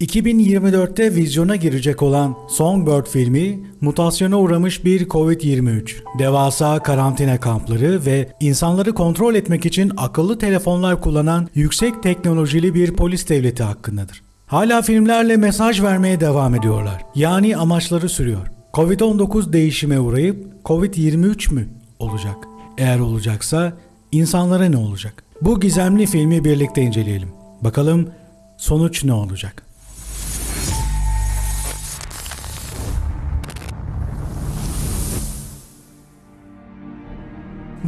2024'te vizyona girecek olan Songbird filmi, mutasyona uğramış bir Covid-23, devasa karantina kampları ve insanları kontrol etmek için akıllı telefonlar kullanan yüksek teknolojili bir polis devleti hakkındadır. Hala filmlerle mesaj vermeye devam ediyorlar. Yani amaçları sürüyor. Covid-19 değişime uğrayıp Covid-23 mü olacak? Eğer olacaksa insanlara ne olacak? Bu gizemli filmi birlikte inceleyelim. Bakalım sonuç ne olacak?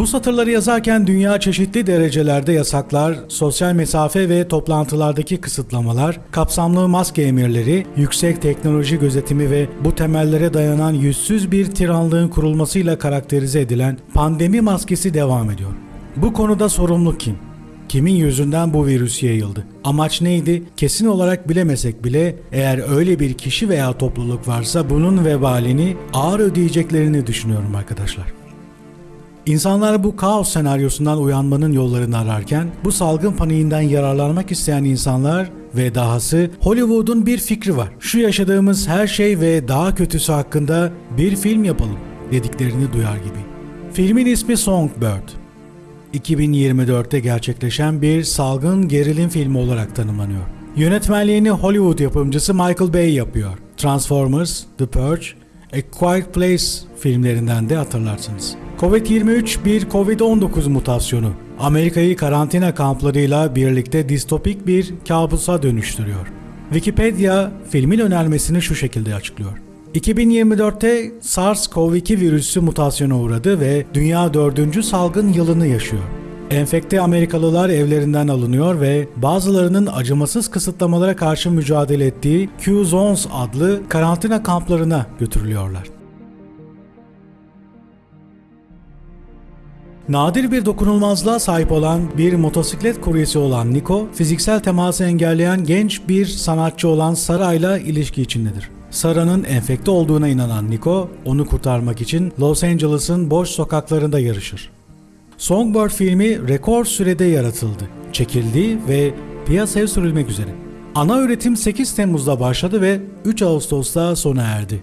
Bu satırları yazarken dünya çeşitli derecelerde yasaklar, sosyal mesafe ve toplantılardaki kısıtlamalar, kapsamlı maske emirleri, yüksek teknoloji gözetimi ve bu temellere dayanan yüzsüz bir tiranlığın kurulmasıyla karakterize edilen pandemi maskesi devam ediyor. Bu konuda sorumlu kim? Kimin yüzünden bu virüs yayıldı? Amaç neydi? Kesin olarak bilemesek bile eğer öyle bir kişi veya topluluk varsa bunun vebalini ağır ödeyeceklerini düşünüyorum arkadaşlar. İnsanlar bu kaos senaryosundan uyanmanın yollarını ararken bu salgın paniğinden yararlanmak isteyen insanlar ve dahası Hollywood'un bir fikri var. Şu yaşadığımız her şey ve daha kötüsü hakkında bir film yapalım dediklerini duyar gibi. Filmin ismi Songbird. 2024'te gerçekleşen bir salgın gerilim filmi olarak tanımlanıyor. Yönetmenliğini Hollywood yapımcısı Michael Bay yapıyor. Transformers, The Purge, A Quiet Place filmlerinden de hatırlarsınız. Covid-23 bir Covid-19 mutasyonu. Amerika'yı karantina kamplarıyla birlikte distopik bir kabusa dönüştürüyor. Wikipedia filmin önermesini şu şekilde açıklıyor. 2024'te SARS-CoV-2 virüsü mutasyona uğradı ve dünya dördüncü salgın yılını yaşıyor. Enfekte Amerikalılar evlerinden alınıyor ve bazılarının acımasız kısıtlamalara karşı mücadele ettiği Q-Zones adlı karantina kamplarına götürülüyorlar. Nadir bir dokunulmazlığa sahip olan bir motosiklet kuryesi olan Nico, fiziksel teması engelleyen genç bir sanatçı olan Sara'yla ilişki içindedir. Sara'nın enfekte olduğuna inanan Nico, onu kurtarmak için Los Angeles'ın boş sokaklarında yarışır. Songbird filmi rekor sürede yaratıldı, çekildi ve piyasaya sürülmek üzere. Ana üretim 8 Temmuz'da başladı ve 3 Ağustos'ta sona erdi.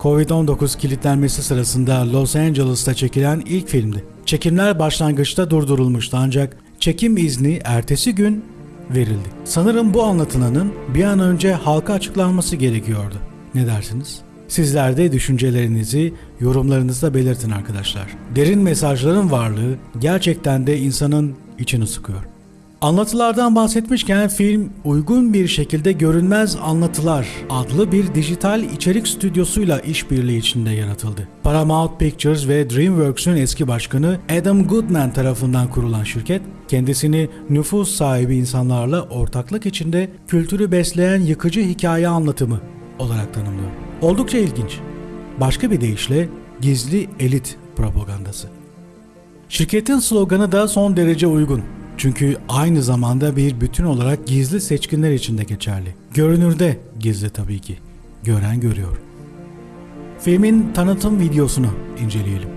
Covid-19 kilitlenmesi sırasında Los Angeles'ta çekilen ilk filmdi. Çekimler başlangıçta durdurulmuştu ancak çekim izni ertesi gün verildi. Sanırım bu anlatılanın bir an önce halka açıklanması gerekiyordu. Ne dersiniz? Sizler de düşüncelerinizi yorumlarınızda belirtin arkadaşlar. Derin mesajların varlığı gerçekten de insanın içini sıkıyor. Anlatılardan bahsetmişken film uygun bir şekilde Görünmez Anlatılar adlı bir dijital içerik stüdyosuyla işbirliği içinde yaratıldı. Paramount Pictures ve DreamWorks'ün eski başkanı Adam Goodman tarafından kurulan şirket, kendisini nüfus sahibi insanlarla ortaklık içinde kültürü besleyen yıkıcı hikaye anlatımı olarak tanımlıyor. Oldukça ilginç. Başka bir deyişle gizli elit propagandası. Şirketin sloganı da son derece uygun. Çünkü aynı zamanda bir bütün olarak gizli seçkinler için de geçerli. Görünürde gizli tabii ki. Gören görüyor. Filmin tanıtım videosunu inceleyelim.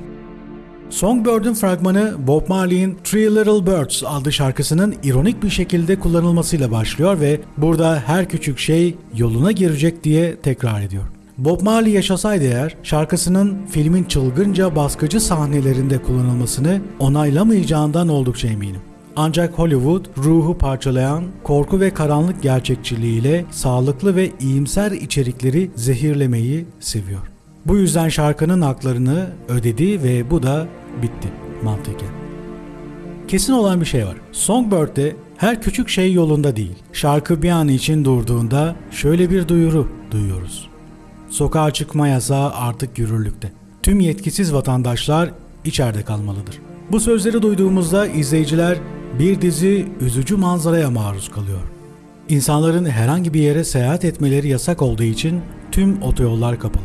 Songbird'ün fragmanı Bob Marley'in Three Little Birds adlı şarkısının ironik bir şekilde kullanılmasıyla başlıyor ve burada her küçük şey yoluna girecek diye tekrar ediyor. Bob Marley yaşasaydı eğer şarkısının filmin çılgınca baskıcı sahnelerinde kullanılmasını onaylamayacağından oldukça eminim. Ancak Hollywood ruhu parçalayan korku ve karanlık gerçekçiliğiyle sağlıklı ve iyimser içerikleri zehirlemeyi seviyor. Bu yüzden şarkının haklarını ödedi ve bu da bitti mantıken. Kesin olan bir şey var. Songbird'de her küçük şey yolunda değil. Şarkı bir an için durduğunda şöyle bir duyuru duyuyoruz. Sokağa çıkma yasağı artık yürürlükte. Tüm yetkisiz vatandaşlar içeride kalmalıdır. Bu sözleri duyduğumuzda izleyiciler bir dizi üzücü manzaraya maruz kalıyor. İnsanların herhangi bir yere seyahat etmeleri yasak olduğu için tüm otoyollar kapalı.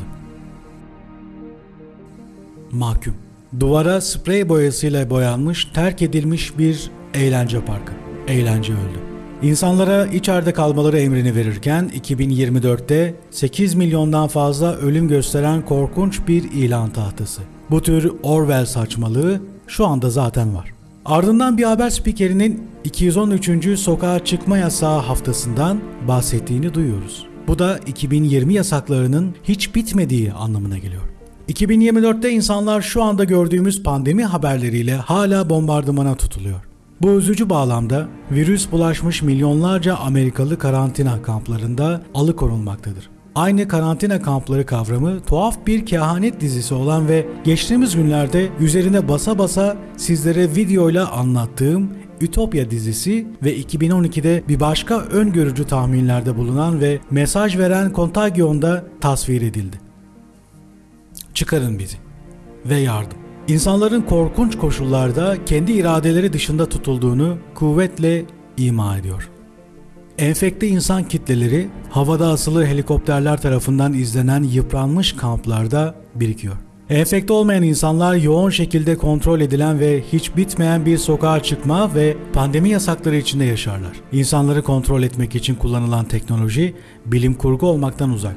Mahkum. Duvara sprey boyasıyla boyanmış, terk edilmiş bir eğlence parkı. Eğlence öldü. İnsanlara içeride kalmaları emrini verirken 2024'te 8 milyondan fazla ölüm gösteren korkunç bir ilan tahtası. Bu tür Orwell saçmalığı şu anda zaten var. Ardından bir haber spikerinin 213. sokağa çıkma yasağı haftasından bahsettiğini duyuyoruz. Bu da 2020 yasaklarının hiç bitmediği anlamına geliyor. 2024'te insanlar şu anda gördüğümüz pandemi haberleriyle hala bombardımana tutuluyor. Bu üzücü bağlamda virüs bulaşmış milyonlarca Amerikalı karantina kamplarında alıkonulmaktadır. Aynı karantina kampları kavramı tuhaf bir kehanet dizisi olan ve geçtiğimiz günlerde üzerine basa basa sizlere videoyla anlattığım Ütopya dizisi ve 2012'de bir başka öngörücü tahminlerde bulunan ve mesaj veren Contagion'da tasvir edildi. Çıkarın bizi ve yardım. İnsanların korkunç koşullarda kendi iradeleri dışında tutulduğunu kuvvetle ima ediyor. Enfekte insan kitleleri havada asılı helikopterler tarafından izlenen yıpranmış kamplarda birikiyor. Enfekte olmayan insanlar yoğun şekilde kontrol edilen ve hiç bitmeyen bir sokağa çıkma ve pandemi yasakları içinde yaşarlar. İnsanları kontrol etmek için kullanılan teknoloji bilim kurgu olmaktan uzak.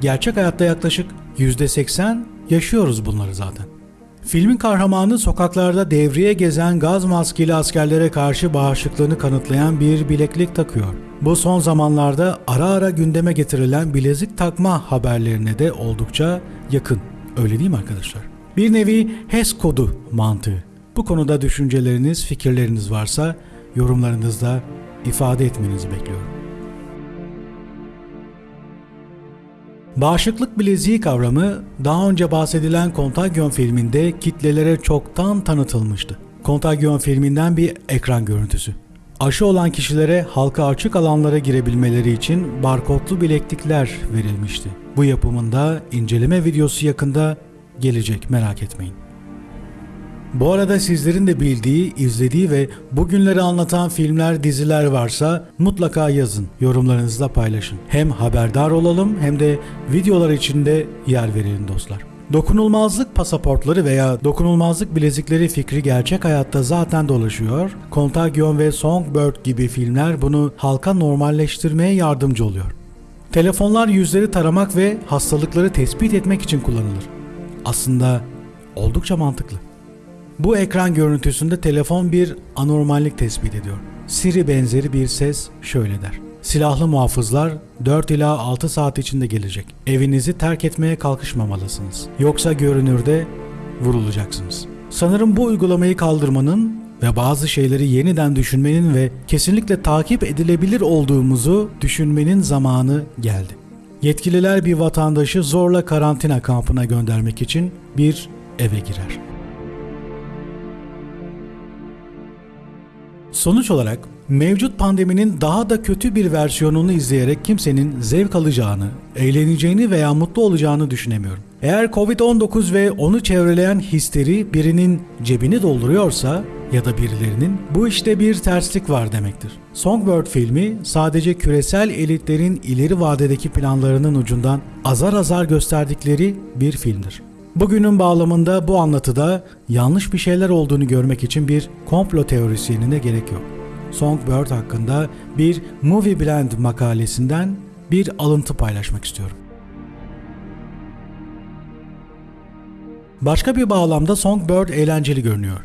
Gerçek hayatta yaklaşık %80 yaşıyoruz bunları zaten. Filmin kahramanı sokaklarda devriye gezen gaz maskeli askerlere karşı bağışıklığını kanıtlayan bir bileklik takıyor. Bu son zamanlarda ara ara gündeme getirilen bilezik takma haberlerine de oldukça yakın. Öyle değil mi arkadaşlar? Bir nevi HES kodu mantığı. Bu konuda düşünceleriniz, fikirleriniz varsa yorumlarınızda ifade etmenizi bekliyorum. Bağışıklık bileziği kavramı daha önce bahsedilen Contagion filminde kitlelere çoktan tanıtılmıştı. Contagion filminden bir ekran görüntüsü. Aşı olan kişilere halka açık alanlara girebilmeleri için barkodlu bileklikler verilmişti. Bu yapımında inceleme videosu yakında gelecek merak etmeyin. Bu arada sizlerin de bildiği, izlediği ve bugünleri anlatan filmler, diziler varsa mutlaka yazın, yorumlarınızla paylaşın. Hem haberdar olalım hem de videolar içinde yer verelim dostlar. Dokunulmazlık pasaportları veya dokunulmazlık bilezikleri fikri gerçek hayatta zaten dolaşıyor. Contagion ve Songbird gibi filmler bunu halka normalleştirmeye yardımcı oluyor. Telefonlar yüzleri taramak ve hastalıkları tespit etmek için kullanılır. Aslında oldukça mantıklı. Bu ekran görüntüsünde telefon bir anormallik tespit ediyor. Siri benzeri bir ses şöyle der. Silahlı muhafızlar 4 ila 6 saat içinde gelecek. Evinizi terk etmeye kalkışmamalısınız. Yoksa görünürde vurulacaksınız. Sanırım bu uygulamayı kaldırmanın ve bazı şeyleri yeniden düşünmenin ve kesinlikle takip edilebilir olduğumuzu düşünmenin zamanı geldi. Yetkililer bir vatandaşı zorla karantina kampına göndermek için bir eve girer. Sonuç olarak mevcut pandeminin daha da kötü bir versiyonunu izleyerek kimsenin zevk alacağını, eğleneceğini veya mutlu olacağını düşünemiyorum. Eğer Covid-19 ve onu çevreleyen histeri birinin cebini dolduruyorsa ya da birilerinin bu işte bir terslik var demektir. Songbird filmi sadece küresel elitlerin ileri vadedeki planlarının ucundan azar azar gösterdikleri bir filmdir. Bugünün bağlamında bu anlatıda yanlış bir şeyler olduğunu görmek için bir komplo teorisyenine gerek yok. Songbird hakkında bir Movie Blend makalesinden bir alıntı paylaşmak istiyorum. Başka bir bağlamda Songbird eğlenceli görünüyor.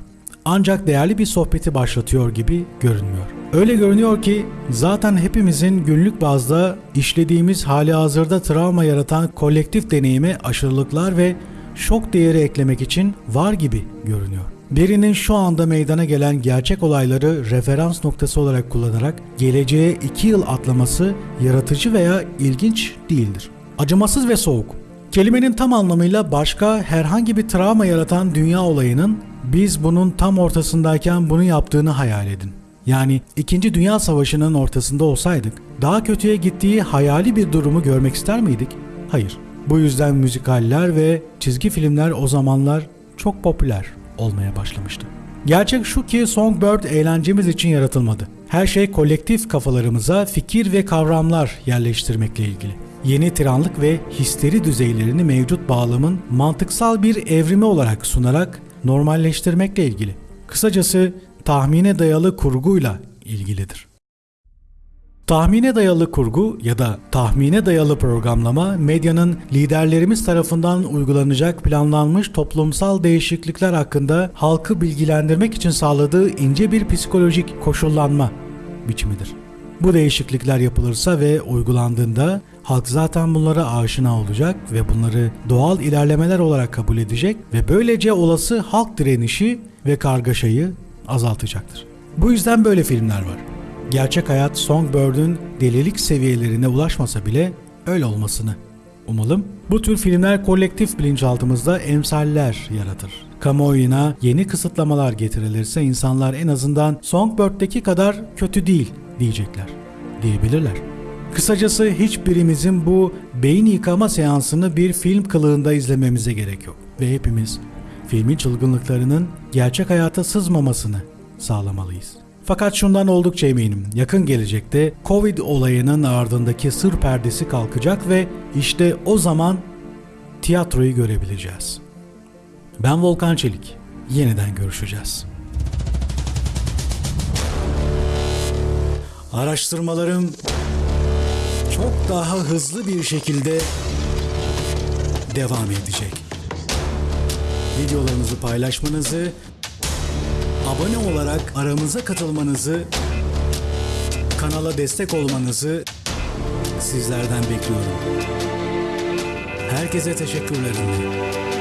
Ancak değerli bir sohbeti başlatıyor gibi görünmüyor. Öyle görünüyor ki zaten hepimizin günlük bazda işlediğimiz hali hazırda travma yaratan kolektif deneyime aşırılıklar ve şok değeri eklemek için var gibi görünüyor. Birinin şu anda meydana gelen gerçek olayları referans noktası olarak kullanarak geleceğe iki yıl atlaması yaratıcı veya ilginç değildir. Acımasız ve soğuk. Kelimenin tam anlamıyla başka herhangi bir travma yaratan dünya olayının biz bunun tam ortasındayken bunu yaptığını hayal edin. Yani 2. Dünya Savaşı'nın ortasında olsaydık daha kötüye gittiği hayali bir durumu görmek ister miydik? Hayır. Bu yüzden müzikaller ve çizgi filmler o zamanlar çok popüler olmaya başlamıştı. Gerçek şu ki Songbird eğlencemiz için yaratılmadı. Her şey kolektif kafalarımıza fikir ve kavramlar yerleştirmekle ilgili. Yeni tiranlık ve histeri düzeylerini mevcut bağlamın mantıksal bir evrimi olarak sunarak normalleştirmekle ilgili. Kısacası tahmine dayalı kurguyla ilgilidir. Tahmine dayalı kurgu ya da tahmine dayalı programlama medyanın liderlerimiz tarafından uygulanacak planlanmış toplumsal değişiklikler hakkında halkı bilgilendirmek için sağladığı ince bir psikolojik koşullanma biçimidir. Bu değişiklikler yapılırsa ve uygulandığında halk zaten bunlara aşina olacak ve bunları doğal ilerlemeler olarak kabul edecek ve böylece olası halk direnişi ve kargaşayı azaltacaktır. Bu yüzden böyle filmler var. Gerçek hayat Songbird'ün delilik seviyelerine ulaşmasa bile öyle olmasını umalım. Bu tür filmler kolektif bilinçaltımızda emsaller yaratır. Kamuoyuna yeni kısıtlamalar getirilirse insanlar en azından Songbird'deki kadar kötü değil diyecekler, diyebilirler. Kısacası hiçbirimizin bu beyin yıkama seansını bir film kılığında izlememize gerek yok. Ve hepimiz filmin çılgınlıklarının gerçek hayata sızmamasını sağlamalıyız. Fakat şundan oldukça eminim. Yakın gelecekte Covid olayının ardındaki sır perdesi kalkacak ve işte o zaman tiyatroyu görebileceğiz. Ben Volkan Çelik. Yeniden görüşeceğiz. Araştırmalarım çok daha hızlı bir şekilde devam edecek. Videolarınızı paylaşmanızı, abone olarak aramıza katılmanızı, kanala destek olmanızı sizlerden bekliyorum. Herkese teşekkürlerim.